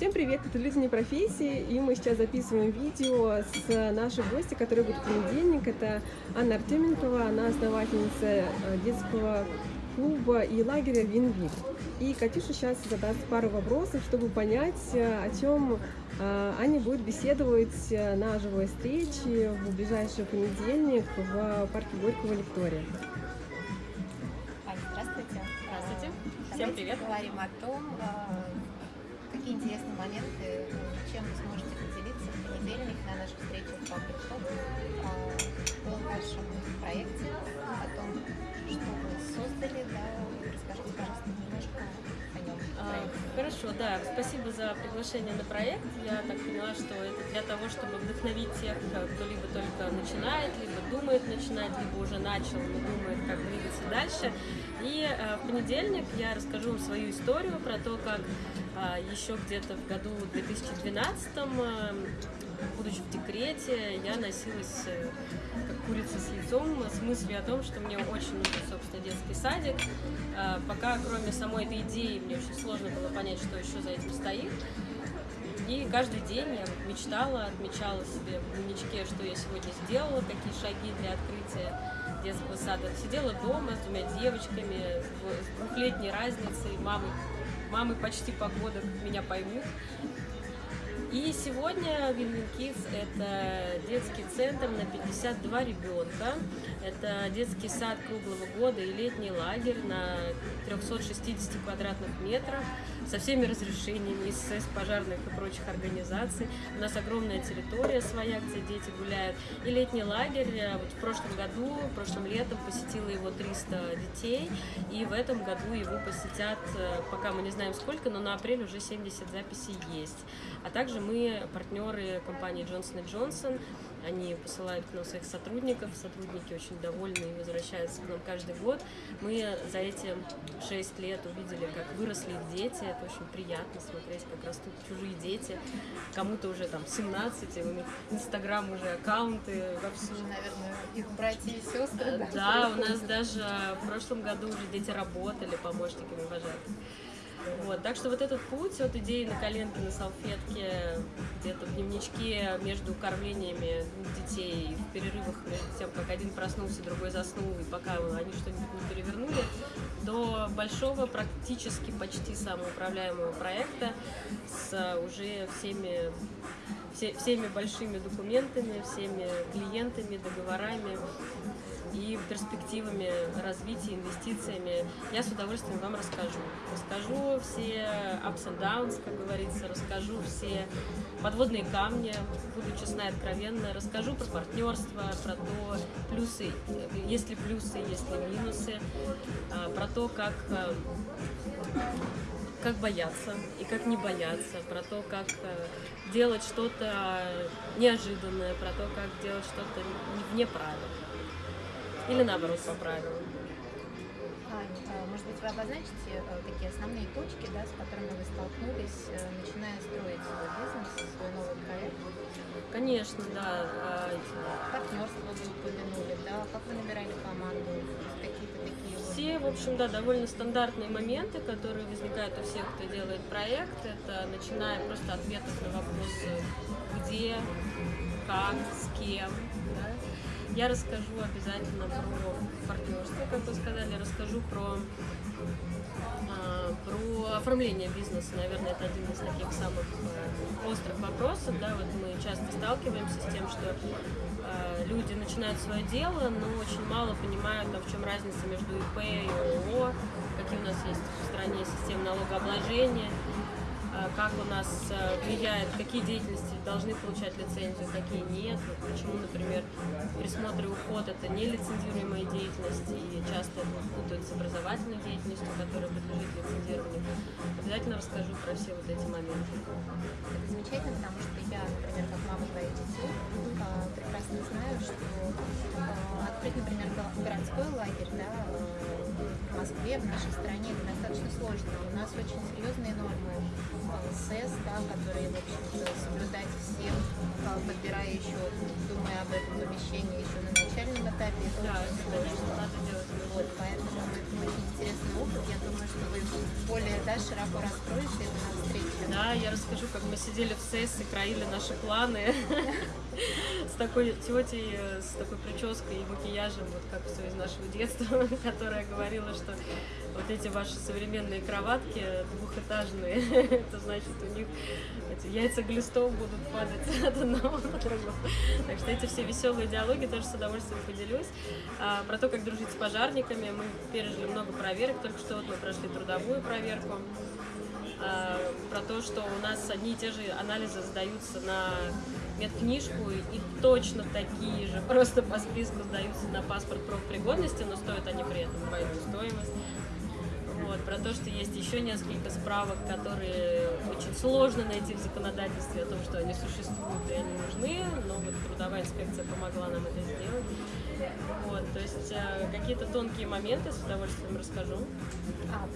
Всем привет, это «Люди не профессии», и мы сейчас записываем видео с нашей гостью, которая будет в понедельник. Это Анна Артеменкова, она основательница э, детского клуба и лагеря «Вин-Вин». И Катюша сейчас задаст пару вопросов, чтобы понять, э, о чем э, Аня будет беседовать на живой встрече в ближайший понедельник в парке Горького Виктория. Аня, здравствуйте. Здравствуйте. Давайте Всем привет. поговорим о том, какие интересные моменты, чем вы сможете поделиться в понедельник на нашей встрече в Public Shop о вашем проекте, о том, что вы создали, да, расскажите, пожалуйста, немножко. А, Хорошо, да, спасибо за приглашение на проект. Я так поняла, что это для того, чтобы вдохновить тех, кто либо только начинает, либо думает начинать, либо уже начал, но думает, как двигаться дальше. И э, в понедельник я расскажу вам свою историю про то, как э, еще где-то в году 2012 э, будучи в декрете, я носилась э, как курица с яйцом с мыслью о том, что мне очень нужен, собственно, детский садик. Э, Пока, кроме самой этой идеи, мне очень сложно было понять, что еще за этим стоит. И каждый день я мечтала, отмечала себе в дневничке, что я сегодня сделала, какие шаги для открытия детского сада. Сидела дома с двумя девочками, с двухлетней разницей, мамы, мамы почти погодок меня поймут. И сегодня Win Kids – это детский центр на 52 ребенка. Это детский сад круглого года и летний лагерь на 360 квадратных метрах со всеми разрешениями из пожарных и прочих организаций. У нас огромная территория своя, где дети гуляют. И летний лагерь, вот в прошлом году, прошлым летом посетило его 300 детей, и в этом году его посетят, э, пока мы не знаем сколько, но на апрель уже 70 записей есть. А также мы партнеры компании Johnson Johnson, они посылают к нам своих сотрудников, сотрудники очень довольны и возвращаются к нам каждый год. Мы за эти 6 лет увидели, как выросли их дети, это очень приятно смотреть, как растут чужие дети, кому-то уже там 17, и у них инстаграм уже аккаунты вовсю. Уже, наверное, их братья и сестры, да? Да, у нас даже в прошлом году уже дети работали помощниками вожатых. Вот, так что вот этот путь от идеи на коленке, на салфетке, где-то в дневничке между кормлениями детей, в перерывах между тем, как один проснулся, другой заснул, и пока они что-нибудь не перевернули, до большого, практически почти самоуправляемого проекта с уже всеми все- всеми большими документами, всеми клиентами, договорами и перспективами развития, инвестициями, я с удовольствием вам расскажу. Расскажу все ups and downs, как говорится, расскажу все подводные камни, буду честна и откровенна, расскажу про партнерство, про то, плюсы, есть ли плюсы, есть ли минусы, а, про то, как а, как бояться и как не бояться, про то, как э, делать что-то неожиданное, про то, как делать что-то не вне правил. Или наоборот, по правилам. А, может быть, вы обозначите э, такие основные точки, да, с которыми вы столкнулись, э, начиная строить свой бизнес, свой новый проект? Конечно, да. а, Партнерство вы упомянули, да, как вы набирали команду, какие-то такие Все, в общем, да, довольно стандартные моменты, которые возникают у всех, кто делает проект. Это начиная просто ответов на вопросы где, как, с кем. Я расскажу обязательно про партнерство, как вы сказали, расскажу про, а, про оформление бизнеса. Наверное, это один из таких самых э, острых вопросов. Да, вот мы часто сталкиваемся с тем, что э, люди начинают свое дело, но очень мало понимают, а в чем разница между ИП и ООО, какие у нас есть в стране системы налогообложения, как у нас э, влияет, какие деятельности должны получать лицензию, какие нет, почему, например, присмотр и уход это не лицензируемая деятельность и часто путают с образовательной деятельностью, которая подлежит лицензированию. Обязательно расскажу про все вот эти моменты. Это замечательно, потому что я, например, как мама двоих детей, а, прекрасно знаю, что открыть, например, го- городской лагерь, да, Москве, в нашей стране, это достаточно сложно. У нас очень серьезные нормы СЭС, да, которые, в общем-то, соблюдать всем, а, подбирая еще, думая об этом помещении еще на начальном этапе. Это Да, очень сложно. конечно, надо делать. Вот, поэтому это очень интересный опыт. Я думаю, что вы более да, широко раскроете это на встрече. Да, я расскажу, как мы сидели в СЭС и краили наши планы с такой тетей, с такой прической и макияжем, вот как все из нашего детства, которая говорила, что вот эти ваши современные кроватки двухэтажные, это значит у них эти яйца глистов будут падать от одного на другого. Так что эти все веселые диалоги тоже с удовольствием поделюсь. А, про то, как дружить с пожарниками, мы пережили много проверок, только что вот мы прошли трудовую проверку. А, про то, что у нас одни и те же анализы сдаются на медкнижку и точно такие же, просто по списку сдаются на паспорт профпригодности, но стоят они при этом двойную стоимость. Вот, про то, что есть еще несколько справок, которые очень сложно найти в законодательстве о том, что они существуют и они нужны, но вот трудовая инспекция помогла нам это сделать. Вот, то есть э, какие-то тонкие моменты с удовольствием расскажу. А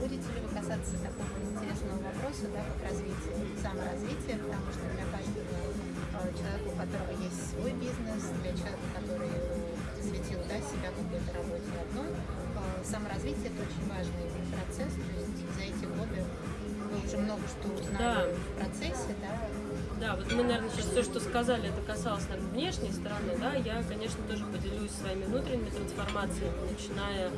будете ли вы касаться такого интересного вопроса, да, как развитие, саморазвитие, потому что для каждого э, человека, у которого есть свой бизнес, для человека, который посвятил да, себя какой-то работе одной, э, саморазвитие это очень важный процесс, то есть за эти годы вы уже много что узнали Да. в процессе, да, Да, вот мы, наверное, сейчас все, что сказали, это касалось, наверное, внешней стороны, да, я, конечно, тоже поделюсь своими внутренними трансформациями, начиная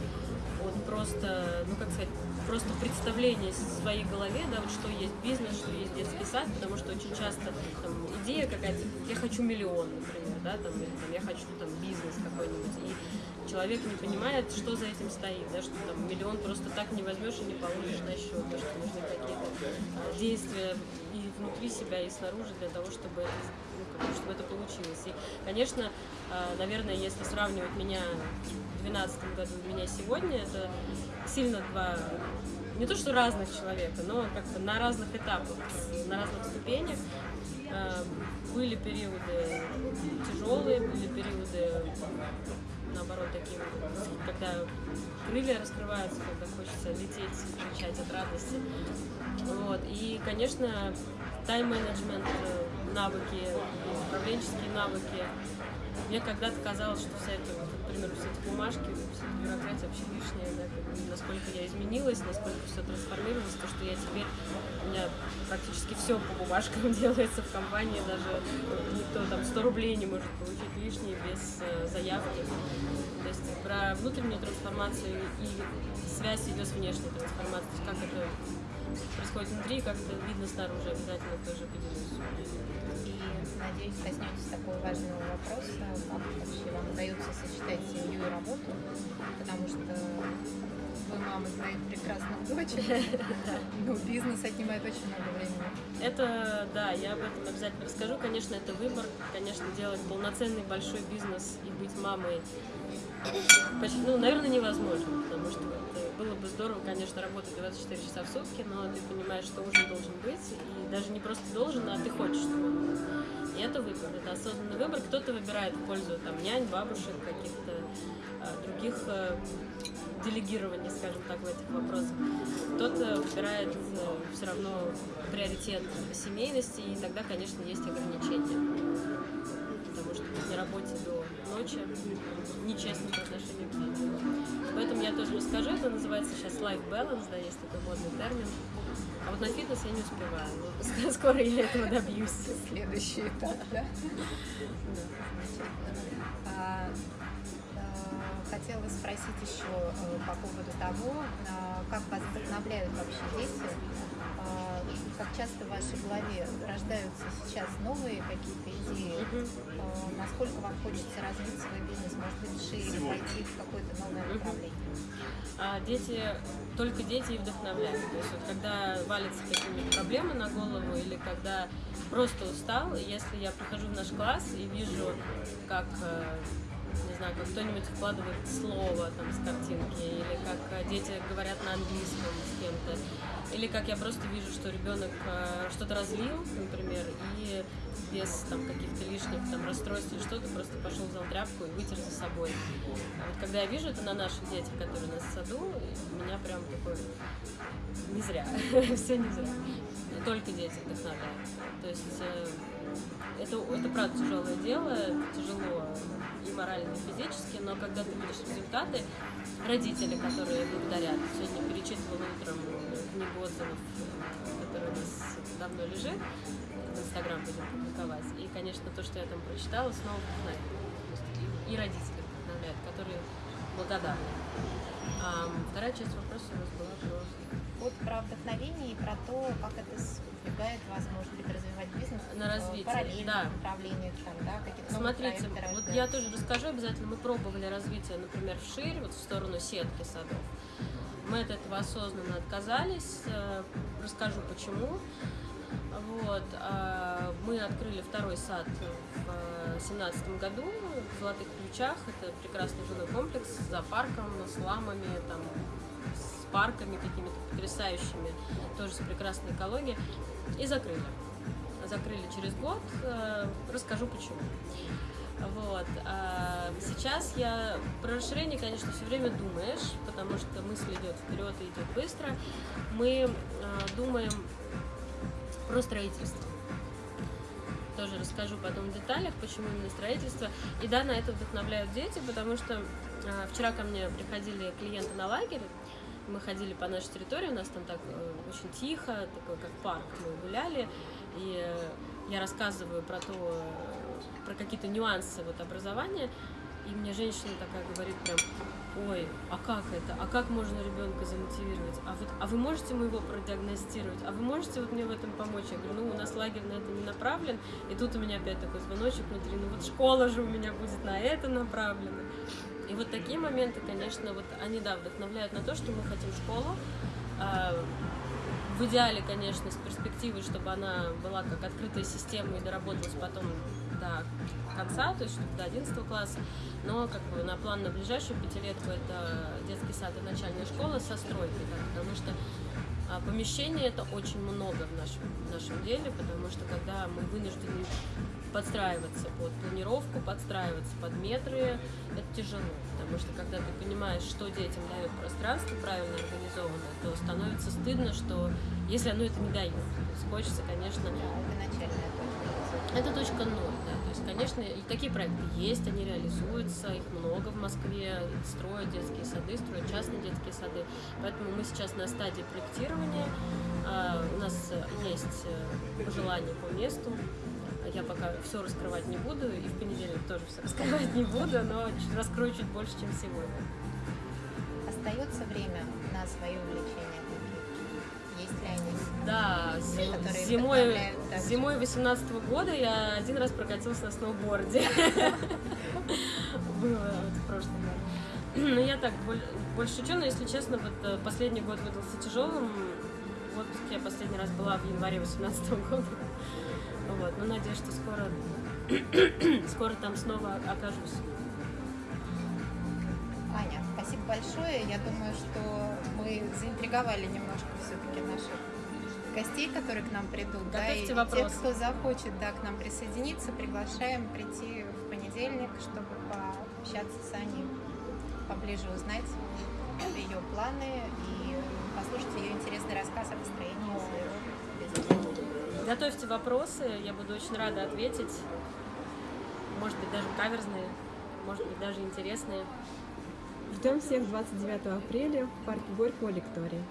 от просто, ну, как сказать, просто представления в своей голове, да, вот что есть бизнес, что есть детский сад, потому что очень часто там идея какая-то, я хочу миллион, например, да, там, или там, я хочу там бизнес какой-нибудь, и человек не понимает, что за этим стоит, да, что там миллион просто так не возьмешь и не положишь на счет, да, что нужны какие-то а, действия и внутри себя, и снаружи для того, чтобы это, чтобы это получилось. И, конечно, а, наверное, если сравнивать меня в 2012 году и меня сегодня, это сильно два не то что разных человека, но как-то на разных этапах, на разных ступенях. А, Были периоды тяжелые, были периоды наоборот, такие, когда крылья раскрываются, когда хочется лететь кричать от радости. Вот. И, конечно, тайм-менеджмент, э, навыки, управленческие навыки. Мне когда-то казалось, что вся эта, вот, например, все эти бумажки, вся эта бюрократия вообще лишняя, да, насколько я изменилась, насколько все трансформировалось, то, что я теперь, у меня практически все по бумажкам делается в компании, даже никто там 100 рублей не может получить лишние без э, заявки. То есть про внутреннюю трансформацию и связь ее с внешней трансформацией, как это происходит внутри, как это видно снаружи, обязательно тоже поделюсь. И, надеюсь, коснетесь такого важного вопроса, как вообще вам удается сочетать семью и работу, потому что вы мама двоих прекрасных дочек, но бизнес отнимает очень много времени. Это, да, я об этом обязательно расскажу. Конечно, это выбор. Конечно, делать полноценный большой бизнес и быть мамой почти, ну, наверное, невозможно, потому что вот, э, было бы здорово, конечно, работать 24 часа в сутки, но ты понимаешь, что ужин должен быть, и даже не просто должен, а ты хочешь, чтобы он был. И это выбор, это осознанный выбор. Кто-то выбирает в пользу там, нянь, бабушек, каких-то а, других а, делегирований, скажем так, в этих вопросах. Кто-то выбирает все равно приоритет семейности, и тогда, конечно, есть ограничения. Ночи нечестно по отношению к детям. Поэтому я тоже расскажу, это называется сейчас life balance, да, есть такой модный термин. А вот на фитнес я не успеваю. Скоро я этого добьюсь. Следующий этап, да? А, а, Хотела спросить еще э, по поводу того, а, как вас вдохновляют вообще дети, как часто в вашей голове рождаются сейчас новые какие-то идеи, А, насколько вам хочется развить свой бизнес, может быть, шире, пойти в какое-то новое направление. А дети, только дети и вдохновляют. То есть вот когда валятся какие-нибудь проблемы на голову или когда просто устал, если я прихожу в наш класс и вижу, как э, не знаю, как кто-нибудь вкладывает слово там с картинки, или как э, дети говорят на английском с кем-то, или как я просто вижу, что ребенок э, что-то разлил, например, и без там каких-то лишних там расстройств или что-то просто пошел взял тряпку и вытер за собой. А вот когда я вижу это на наших детях, которые у нас в саду, у меня прям такой не зря, все не зря. только дети вдохновляют. То есть э, это, это правда тяжелое дело, тяжело и морально, и физически, но когда ты видишь результаты, родители, которые благодарят, сегодня перечитывала утром книгу отзывов, которая у нас давно лежит, в Инстаграм будем публиковать, и, конечно, то, что я там прочитала, снова вдохновляет. И родители вдохновляют, которые благодарны. А вторая часть вопроса у нас была про Вот про вдохновение и про то, как это сподвигает вас, может быть, развивать бизнес На в развитие, параллельных да. направлениях, там, да, какие-то новые Смотрите, вот я тоже расскажу обязательно. Мы пробовали развитие, например, вширь, вот в сторону сетки садов. Мы от этого осознанно отказались. Э, Расскажу почему. Вот. а, Мы открыли второй сад в 2017 году в Золотых Ключах. Это прекрасный жилой комплекс с зоопарком, с ламами, там, парками какими-то потрясающими, тоже с прекрасной экологией. И закрыли. Закрыли через год. Э, Расскажу почему. Вот. а сейчас я про расширение, конечно, все время думаешь, потому что мысль идет вперед и идет быстро. Мы а, думаем про строительство. Тоже расскажу потом в деталях, почему именно строительство. И да, на это вдохновляют дети, потому что вчера ко мне приходили клиенты на лагерь, мы ходили по нашей территории, у нас там так э, очень тихо, такой как парк, мы гуляли, и э, я рассказываю про то, э, про какие-то нюансы вот образования, и мне женщина такая говорит прям, ой, а как это, а как можно ребенка замотивировать, а вот, а вы можете моего продиагностировать, а вы можете вот мне в этом помочь? Я говорю, ну у нас лагерь на это не направлен, и тут у меня опять такой звоночек внутри, ну вот школа же у меня будет на это направлена. И вот такие моменты, конечно, вот они, да, вдохновляют на то, что мы хотим школу. А, В идеале, конечно, с перспективой, чтобы она была как открытая система и доработалась потом до конца, то есть чтобы до 11 класса. Но как бы на план на ближайшую пятилетку это детский сад и начальная школа со стройкой, да, потому что а, помещений это очень много в нашем, в нашем деле, потому что когда мы вынуждены подстраиваться под планировку, подстраиваться под метры, это тяжело, потому что когда ты понимаешь, что детям дает пространство правильно организованное, то становится стыдно, что если оно это не дает. То есть хочется, конечно, это начальная точка. это точка ноль, да. Есть, конечно, и такие проекты есть, они реализуются, их много в Москве, строят детские сады, строят частные детские сады. Поэтому мы сейчас на стадии проектирования. А, У нас э, есть э, пожелания по месту. Я пока все раскрывать не буду, и в понедельник тоже все раскрывать не буду, но раскрою чуть больше, чем сегодня. Остается время на свои увлечения какие-то? Есть ли они? Да, зимой, зимой 18 года я один раз прокатился на сноуборде. Было в прошлом году. Ну, я так боль- больше шучу, но, если честно, вот э, последний год выдался тяжелым. В отпуске я последний раз была в январе 18 года. Вот, но надеюсь, что скоро, скоро там снова окажусь. Большое. Я думаю, что мы заинтриговали немножко все-таки наших гостей, которые к нам придут. да, Готовьте и вопросы. тех, кто захочет да, к нам присоединиться, приглашаем прийти в понедельник, чтобы пообщаться с Аней, поближе узнать ее планы и послушать ее интересный рассказ о построении своего бизнеса. Готовьте вопросы, я буду очень рада ответить. Может быть, даже каверзные, может быть, даже интересные. Ждем всех 29 апреля в парке Горького Лектория.